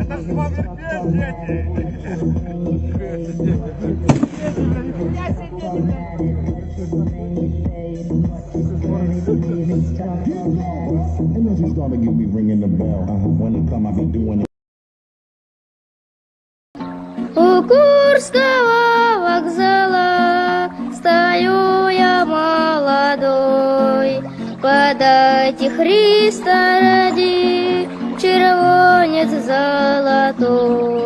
Это ж вам дети. Energy started get me ringing the bell. When it come, I be doing it. У Курского Молодой. Подайте Христа ради, червонец золотой.